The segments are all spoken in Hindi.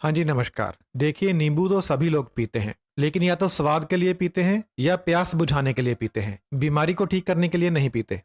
हाँ जी, नमस्कार। देखिए, नींबू तो सभी लोग पीते हैं, लेकिन या तो स्वाद के लिए पीते हैं या प्यास बुझाने के लिए पीते हैं। बीमारी को ठीक करने के लिए नहीं पीते।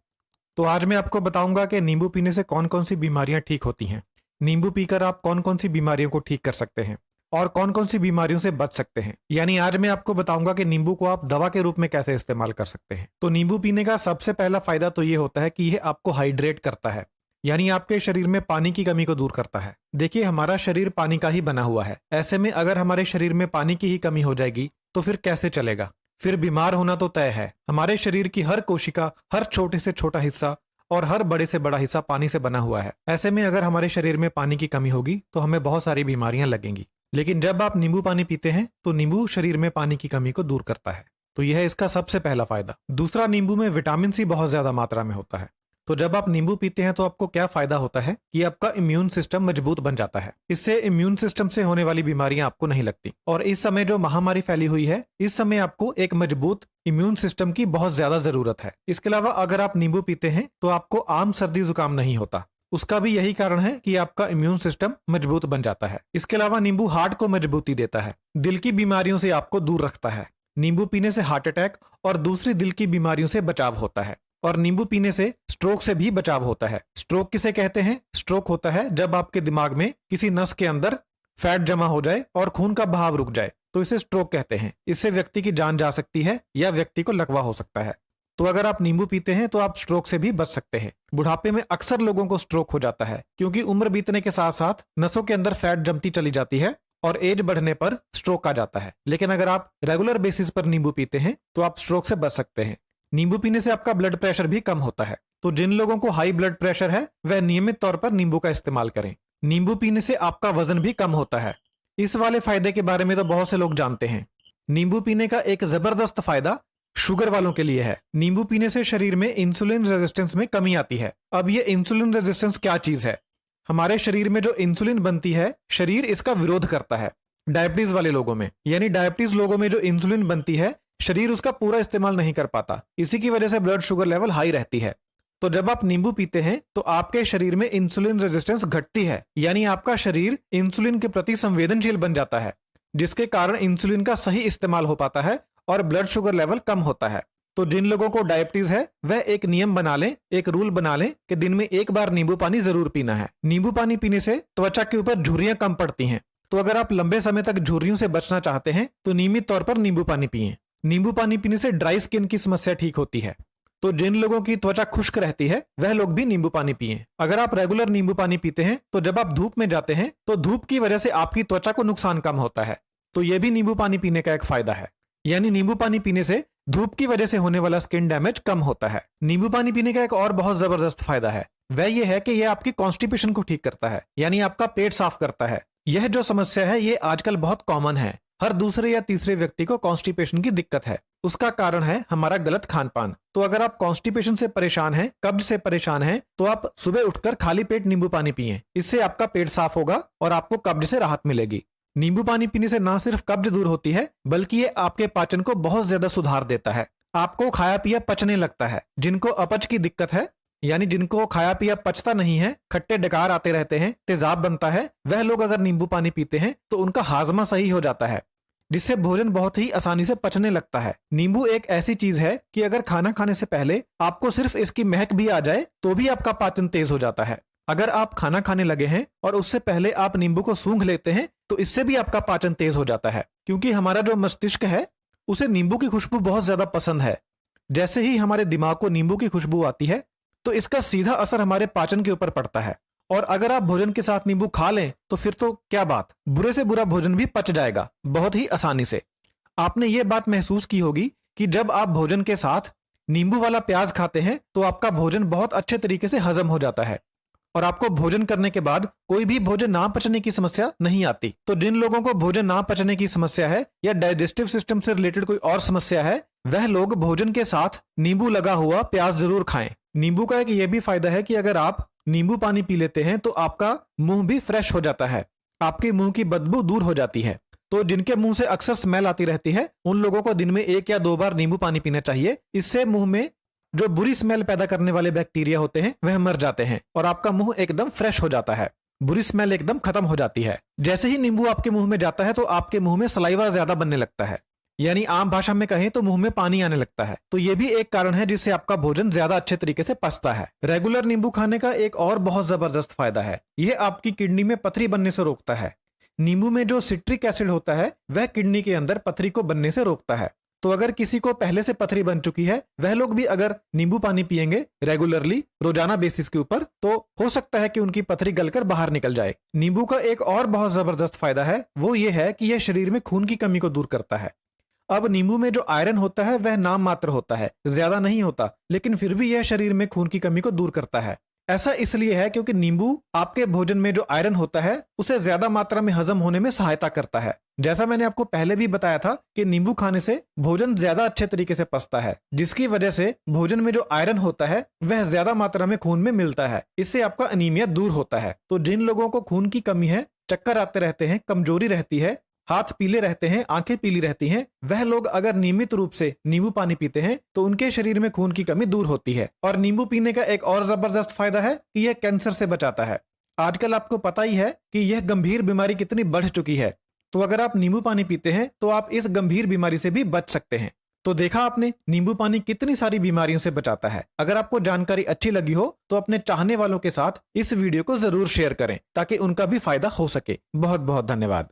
तो आज मैं आपको बताऊँगा कि नींबू पीने से कौन कौन सी बीमारियाँ ठीक होती हैं। नींबू पीकर आप कौन कौन सी बीमारियों को ठीक कर सकते हैं और कौन कौन सी बीमारियों से बच सकते हैं। यानी आज मैं आपको बताऊँगा कि नींबू को आप दवा के रूप में कैसे इस्तेमाल कर सकते हैं। तो नींबू पीने का सबसे पहला फ़ायदा तो ये होता है कि यह आपको हाइड्रेट करता है। यानी आपके शरीर में पानी की कमी को दूर करता है। देखिए, हमारा शरीर पानी का ही बना हुआ है। ऐसे में अगर हमारे शरीर में पानी की ही कमी हो जाएगी तो फिर कैसे चलेगा? फिर बीमार होना तो तय है। हमारे शरीर की हर कोशिका, हर छोटे से छोटा हिस्सा और हर बड़े से बड़ा हिस्सा पानी से बना हुआ है। ऐसे में अगर हमारे शरीर में पानी की कमी होगी तो हमें बहुत सारी बीमारियाँ लगेंगी। लेकिन जब आप नींबू पानी पीते हैं तो नींबू शरीर में पानी की कमी को दूर करता है। तो यह है इसका सबसे पहला फ़ायदा। दूसरा, नींबू में विटामिन सी बहुत ज़्यादा मात्रा में होता है। तो जब आप नींबू पीते हैं तो आपको क्या फ़ायदा होता है कि आपका इम्यून सिस्टम मज़बूत बन जाता है? इससे इम्यून सिस्टम से होने वाली बीमारियाँ आपको नहीं लगती। और इस समय जो महामारी फैली हुई है, इस समय आपको एक मज़बूत इम्यून सिस्टम की बहुत ज़्यादा ज़रूरत है। इसके अलावा अगर आप नींबू पीते हैं तो आपको आम सर्दी जुकाम नहीं होता। उसका भी यही कारण है कि आपका इम्यून सिस्टम मज़बूत बन जाता है। इसके अलावा नींबू हार्ट को मजबूती देता है। दिल की बीमारियों से आपको दूर रखता है। नींबू पीने से हार्ट अटैक और दूसरी दिल की बीमारियों से बचाव होता है। और नींबू पीने से स्ट्रोक से भी बचाव होता है। स्ट्रोक किसे कहते हैं? स्ट्रोक होता है जब आपके दिमाग में किसी नस के अंदर फैट जमा हो जाए और खून का बहाव रुक जाए। तो इसे स्ट्रोक कहते हैं। इससे व्यक्ति की जान जा सकती है या व्यक्ति को लकवा हो सकता है। तो अगर आप नींबू पीते हैं तो आप स्ट्रोक से भी बच सकते हैं। बुढ़ापे में अक्सर लोगों को स्ट्रोक हो जाता है, क्योंकि उम्र बीतने के साथ साथ नसों के अंदर फैट जमती चली जाती है और एज बढ़ने पर स्ट्रोक आ जाता है। लेकिन अगर आप रेगुलर बेसिस पर नींबू पीते हैं तो आप स्ट्रोक से बच सकते हैं। नींबू पीने से आपका ब्लड प्रेशर भी कम होता है। तो जिन लोगों को हाई ब्लड प्रेशर है, वह नियमित तौर पर नींबू का इस्तेमाल करें। नींबू पीने से आपका वज़न भी कम होता है। इस वाले फ़ायदे के बारे में तो बहुत से लोग जानते हैं। नींबू पीने का एक ज़बरदस्त फ़ायदा शुगर वालों के लिए है। नींबू पीने से शरीर में इंसुलिन रेजिस्टेंस में कमी आती है। अब ये इंसुलिन रेजिस्टेंस क्या चीज़ है? हमारे शरीर में जो इंसुलिन बनती है, शरीर इसका विरोध करता है। डायबिटीज़ वाले लोगों में, यानी डायबिटीज़ लोगों में जो इंसुलिन बनती है, शरीर उसका पूरा इस्तेमाल नहीं कर पाता। इसी की वजह से ब्लड शुगर लेवल हाई रहती है। तो जब आप नींबू पीते हैं तो आपके शरीर में इंसुलिन रेजिस्टेंस घटती है। यानी आपका शरीर इंसुलिन के प्रति संवेदनशील बन जाता है, जिसके कारण इंसुलिन का सही इस्तेमाल हो पाता है और ब्लड शुगर लेवल कम होता है। तो जिन लोगों को डायबिटीज़ है, वह एक नियम बना लें, एक रूल बना लें कि दिन में एक बार नींबू पानी ज़रूर पीना है। नींबू पानी पीने से त्वचा के ऊपर झुर्रियाँ कम पड़ती हैं। तो अगर आप लंबे समय तक झुर्रियों से बचना चाहते हैं तो नियमित तौर पर नींबू पानी पिए। नींबू पानी पीने से ड्राई स्किन की समस्या ठीक होती है। तो जिन लोगों की त्वचा खुश्क रहती है, वह लोग भी नींबू पानी पिए। अगर आप रेगुलर नींबू पानी पीते हैं तो जब आप धूप में जाते हैं तो धूप की वजह से आपकी त्वचा को नुकसान कम होता है। तो यह भी नींबू पानी पीने का एक फ़ायदा है। यानी नींबू पानी पीने से धूप की वजह से होने वाला स्किन डैमेज कम होता है। नींबू पानी पीने का एक और बहुत ज़बरदस्त फ़ायदा है। वह यह है कि यह आपकी कॉन्स्टिपेशन को ठीक करता है। यानी आपका पेट साफ़ करता है। यह जो समस्या है, ये आजकल बहुत कॉमन है। हर दूसरे या तीसरे व्यक्ति को कॉन्स्टिपेशन की दिक्कत है। उसका कारण है हमारा गलत खान पान तो अगर आप कॉन्स्टिपेशन से परेशान हैं, कब्ज से परेशान हैं तो आप सुबह उठकर खाली पेट नींबू पानी पिए। इससे आपका पेट साफ़ होगा और आपको कब्ज से राहत मिलेगी। नींबू पानी पीने से ना सिर्फ़ कब्ज दूर होती है, बल्कि ये आपके पाचन को बहुत ज़्यादा सुधार देता है। आपको खाया पिया पचने लगता है। जिनको अपच की दिक्कत है, यानी जिनको खाया पिया पचता नहीं है, खट्टे डकार आते रहते हैं, तेजाब बनता है, वह लोग अगर नींबू पानी पीते हैं तो उनका हाजमा सही हो जाता है। जिससे भोजन बहुत ही आसानी से पचने लगता है। नींबू एक ऐसी चीज़ है कि अगर खाना खाने से पहले आपको सिर्फ़ इसकी महक भी आ जाए तो भी आपका पाचन तेज हो जाता है। अगर आप खाना खाने लगे हैं और उससे पहले आप नींबू को सूंघ लेते हैं तो इससे भी आपका पाचन तेज हो जाता है। क्योंकि हमारा जो मस्तिष्क है, उसे नींबू की खुशबू बहुत ज़्यादा पसंद है। जैसे ही हमारे दिमाग को नींबू की खुशबू आती है तो इसका सीधा असर हमारे पाचन के ऊपर पड़ता है। और अगर आप भोजन के साथ नींबू खा लें तो फिर तो क्या बात? बुरे से बुरा भोजन भी पच जाएगा, बहुत ही आसानी से। आपने ये बात महसूस की होगी कि जब आप भोजन के साथ नींबू वाला प्याज खाते हैं तो आपका भोजन बहुत अच्छे तरीके से हजम हो जाता है। और आपको भोजन करने के बाद कोई भी भोजन ना पचने की समस्या नहीं आती। तो जिन लोगों को भोजन ना पचने की समस्या है, या डाइजेस्टिव सिस्टम से रिलेटेड कोई और समस्या है, वह लोग भोजन के साथ नींबू लगा हुआ प्याज ज़रूर खाएँ। नींबू का एक यह भी फ़ायदा है कि अगर आप नींबू पानी पी लेते हैं तो आपका मुँह भी फ्रेश हो जाता है। आपके मुँह की बदबू दूर हो जाती है। तो जिनके मुँह से अक्सर स्मेल आती रहती है, उन लोगों को दिन में एक या दो बार नींबू पानी पीना चाहिए। इससे मुँह में जो बुरी स्मेल पैदा करने वाले बैक्टीरिया होते हैं, वह मर जाते हैं और आपका मुँह एकदम फ्रेश हो जाता है। बुरी स्मेल एकदम खत्म हो जाती है। जैसे ही नींबू आपके मुँह में जाता है तो आपके मुँह में सलाइवा ज़्यादा बनने लगता है। यानी आम भाषा में कहें तो मुँह में पानी आने लगता है। तो ये भी एक कारण है जिससे आपका भोजन ज़्यादा अच्छे तरीके से पचता है। रेगुलर नींबू खाने का एक और बहुत ज़बरदस्त फ़ायदा है। यह आपकी किडनी में पथरी बनने से रोकता है। नींबू में जो सिट्रिक एसिड होता है, वह किडनी के अंदर पथरी को बनने से रोकता है। तो अगर किसी को पहले से पथरी बन चुकी है, वह लोग भी अगर नींबू पानी पियेंगे रेगुलरली, रोज़ाना बेसिस के ऊपर तो हो सकता है कि उनकी पथरी गलकर बाहर निकल जाए। नींबू का एक और बहुत ज़बरदस्त फ़ायदा है, वो ये है कि यह शरीर में खून की कमी को दूर करता है। अब नींबू में जो आयरन होता है, वह नाम मात्र होता है, ज़्यादा नहीं होता, लेकिन फिर भी यह शरीर में खून की कमी को दूर करता है। ऐसा इसलिए है क्योंकि नींबू आपके भोजन में जो आयरन होता है, उसे ज़्यादा मात्रा में हजम होने में सहायता करता है। जैसा मैंने आपको पहले भी बताया था कि नींबू खाने से भोजन ज़्यादा अच्छे तरीके से पचता है, जिसकी वजह से भोजन में जो आयरन होता है, वह ज़्यादा मात्रा में खून में मिलता है, इससे आपका अनिमिया दूर होता है। तो जिन लोगों को खून की कमी है, चक्कर आते रहते हैं, कमज़ोरी रहती है हाथ पीले रहते हैं, आँखें पीली रहती हैं, वह लोग अगर नियमित रूप से नींबू पानी पीते हैं तो उनके शरीर में खून की कमी दूर होती है। और नींबू पीने का एक और ज़बरदस्त फ़ायदा है कि यह कैंसर से बचाता है। आजकल आपको पता ही है कि यह गंभीर बीमारी कितनी बढ़ चुकी है। तो अगर आप नींबू पानी पीते हैं तो आप इस गंभीर बीमारी से भी बच सकते हैं। तो देखा आपने, नींबू पानी कितनी सारी बीमारियों से बचाता है। अगर आपको जानकारी अच्छी लगी हो तो अपने चाहने वालों के साथ इस वीडियो को ज़रूर शेयर करें, ताकि उनका भी फ़ायदा हो सके। बहुत बहुत धन्यवाद।